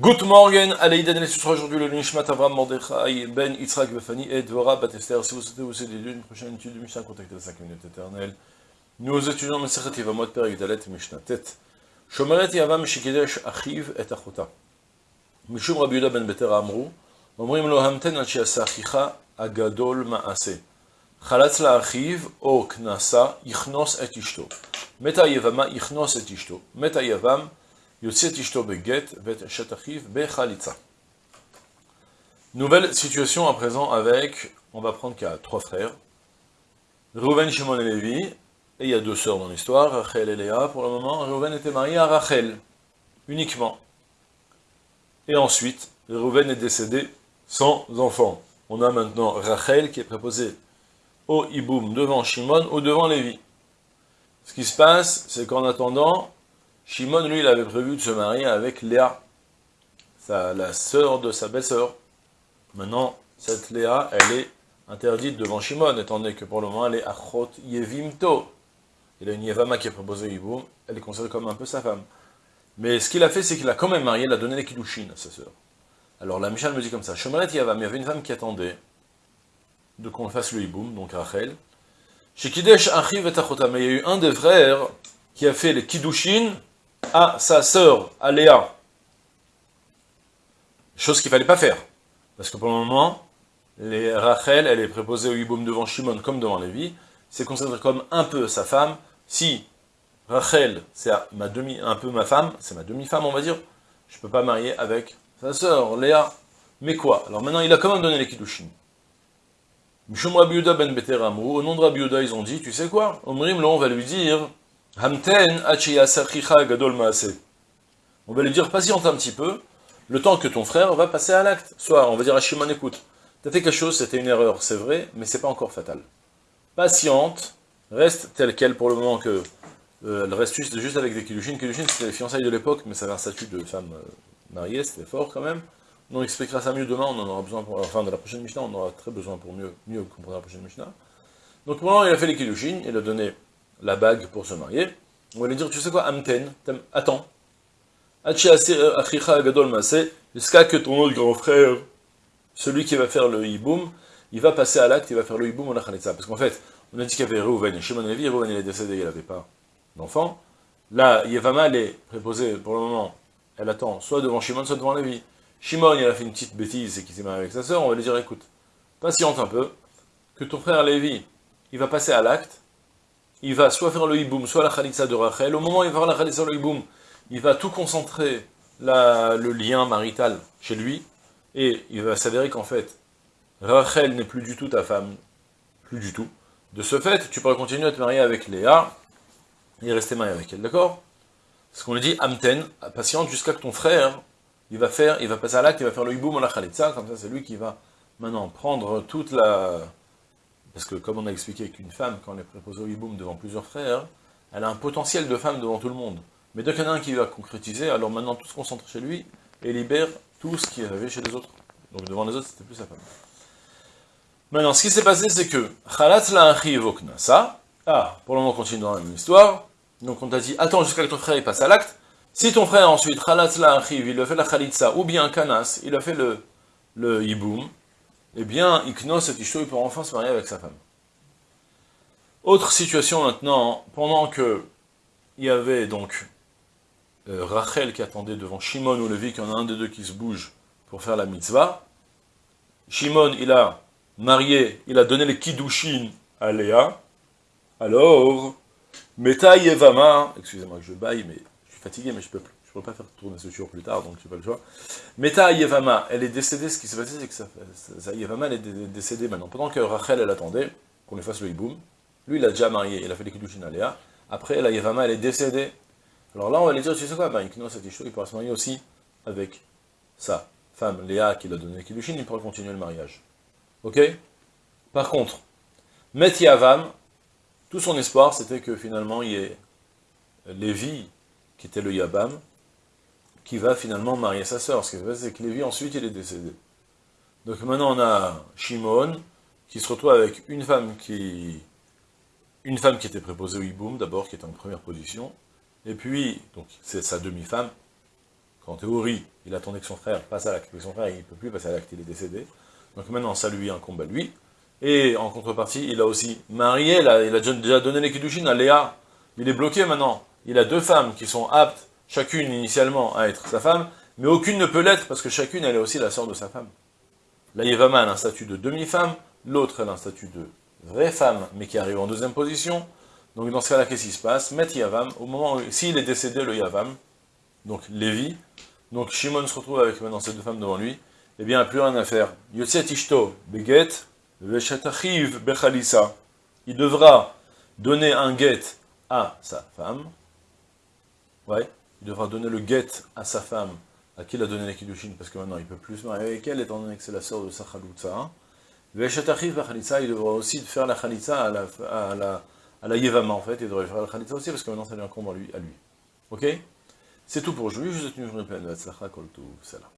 Good morning, Aleïd Daniel, ce aujourd'hui le Nishmat Avram Mordechai Ben Yitzhak Befani et Dora Batester. Si vous souhaitez aussi des lieux d'une prochaine étude du Mishnah, contactez la 5 minutes éternelle. Nous étudions Per Mishnah Tet. Shomeret Yavam Achiv et Achota. Mishum Rabbi Yuda Ben Omrim Agadol Maase. Chalatz La Achiv O Knasa Et Ishto. Meta Et Ishto. Meta Yavam Nouvelle situation à présent avec, on va prendre qu'il y a trois frères, Reuven, Shimon et Lévi, et il y a deux sœurs dans l'histoire, Rachel et Léa pour le moment. Reuven était marié à Rachel, uniquement. Et ensuite, Reuven est décédé sans enfant. On a maintenant Rachel qui est préposée au Iboum devant Shimon ou devant Lévi. Ce qui se passe, c'est qu'en attendant, Shimon, lui, il avait prévu de se marier avec Léa, la sœur de sa belle-sœur. Maintenant, cette Léa, elle est interdite devant Shimon, étant donné que pour le moment, elle est Achot Yevimto. Il a une Yevama qui est proposée Yiboum, elle est considérée comme un peu sa femme. Mais ce qu'il a fait, c'est qu'il a quand même marié, il a donné les Kiddushin à sa sœur. Alors la Michal me dit comme ça, Shomeret Yavam, il y avait une femme qui attendait de qu'on fasse le Yiboum, donc Rachel. Chez Kidesh Achiv et mais il y a eu un des frères qui a fait les Kiddushin à sa sœur, à Léa. Chose qu'il ne fallait pas faire. Parce que pour le moment, les Rachel, elle est préposée au Yiboum devant Shimon comme devant Lévi. C'est considéré comme un peu sa femme. Si Rachel, c'est ma demi, un peu ma femme, c'est ma demi-femme, on va dire, je ne peux pas marier avec sa sœur, Léa. Mais quoi? Alors maintenant, il a quand même donné les Kiddushin. Mishum Rabbi ben Beteramou, au nom de Rabbi ils ont dit, tu sais quoi? Omrim, là, on va lui dire, Hamten gadol On va lui dire, patiente un petit peu, le temps que ton frère va passer à l'acte. Soit, on va dire à Shimon, écoute, t'as fait quelque chose, c'était une erreur, c'est vrai, mais c'est pas encore fatal. Patiente, reste telle qu'elle pour le moment que... Euh, elle reste juste, avec des Kiddushin. Kiddushin, c'était les fiançailles de l'époque, mais ça avait un statut de femme euh, mariée, c'était fort quand même. On expliquera ça mieux demain, on en aura besoin pour... Enfin, de la prochaine Mishnah, on aura très besoin pour mieux, mieux comprendre la prochaine Mishnah. Donc, pour il a fait les il a donné la bague pour se marier, on va lui dire, tu sais quoi, Amten, attends. Jusqu'à que ton autre grand frère, celui qui va faire le hiboum, il va passer à l'acte, il va faire le hiboum au Nachalitza. Parce qu'en fait, on a dit qu'il y avait Reuven Shimon Levi, Reuven il est décédé, il n'avait pas d'enfant. Là, Yevama, elle est préposée pour le moment, elle attend soit devant Shimon, soit devant Levi. Shimon, il a fait une petite bêtise, c'est qu'il s'est marié avec sa sœur, on va lui dire, écoute, patiente un peu, que ton frère Lévi, il va passer à l'acte, il va soit faire le hiboum, soit la khalitsa de Rachel. Au moment où il va faire la khalitsa le hiboum, il va tout concentrer le lien marital chez lui, et il va s'avérer qu'en fait, Rachel n'est plus du tout ta femme, plus du tout. De ce fait, tu pourras continuer à te marier avec Léa, et rester marié avec elle, d'accord? Ce qu'on lui dit, Amten, patiente jusqu'à que ton frère, il va faire, il va passer à l'acte, il va faire le hiboum ou la khalitsa, comme ça c'est lui qui va maintenant prendre toute la parce que comme on a expliqué qu'une femme, quand elle est préposée au hiboum devant plusieurs frères, elle a un potentiel de femme devant tout le monde. Mais dès qu'il y en a un qui va concrétiser, alors maintenant tout se concentre chez lui et libère tout ce qui avait chez les autres. Donc devant les autres, c'était plus sa femme. Maintenant, ce qui s'est passé, c'est que Khalat la ça. Ah, pour le moment, on continue dans la même histoire. Donc on t'a dit, attends jusqu'à que ton frère passe à l'acte. Si ton frère ensuite, Khalat la il a fait la Khalitsa, ou bien Kanas, il a fait le, le hiboum, eh bien, Iknos et Ishto, il pourra enfin se marier avec sa femme. Autre situation maintenant, pendant que il y avait donc euh, Rachel qui attendait devant Shimon ou Levi, qu'il y en a un des deux qui se bouge pour faire la mitzvah, Shimon, il a marié, il a donné les kiddushin à Léa, alors, Meta Yevama, excusez-moi que je baille, mais je suis fatigué, mais je peux plus. Je ne peux pas faire tourner ce jour plus tard, donc je n'ai pas le choix. Meta Yevama, elle est décédée, ce qui s'est passé, c'est que ça, elle est décédée maintenant. Pendant que Rachel, elle attendait qu'on lui fasse le hiboum, lui, il a déjà marié, il a fait les à Léa. Après, la Yevama, elle est décédée. Alors là, on va lui dire, tu sais quoi, ben, il pourra se marier aussi avec sa femme, Léa, qui l'a donné les il pourra continuer le mariage. Ok? Par contre, Met Yavam, tout son espoir, c'était que finalement, il y ait Lévi, qui était le Yabam, qui va finalement marier sa sœur. Ce qui se passe, c'est que Lévi, ensuite, il est décédé. Donc maintenant, on a Shimon, qui se retrouve avec une femme qui une femme qui était préposée au Hiboum, d'abord, qui était en première position, et puis, donc, c'est sa demi-femme, qu'en théorie, il attendait que son frère passe à l'acte, mais son frère, il ne peut plus passer à l'acte, il est décédé. Donc maintenant, ça lui incombe à lui. Et en contrepartie, il a aussi marié, il a déjà donné les Kiddushin à Léa. Il est bloqué maintenant. Il a deux femmes qui sont aptes, chacune initialement, à être sa femme, mais aucune ne peut l'être, parce que chacune, elle est aussi la sœur de sa femme. La Yevama, a un statut de demi-femme, l'autre, a un statut de vraie femme, mais qui arrive en deuxième position. Donc dans ce cas-là, qu'est-ce qui se passe? Met Yavam, au moment où, s'il est décédé, le Yavam, donc Lévi, donc Shimon se retrouve avec maintenant ces deux femmes devant lui, eh bien, plus rien à faire. Yotset Ishto, Beget, Veshatachiv, Bechalisa. Il devra donner un get à sa femme. Ouais, il devra donner le get à sa femme, à qui il a donné les Kiddushin, parce que maintenant il ne peut plus se marier avec elle, étant donné que c'est la sœur de sa Chaloutza. Veshatachiv, Bechalisa, il devra aussi faire la Chalitza à la, à la, la Yevama, en fait, il devrait faire la Chalitza aussi, parce que maintenant ça lui incombe à lui. À lui. Ok? C'est tout pour aujourd'hui, je vous souhaite une journée pleine de.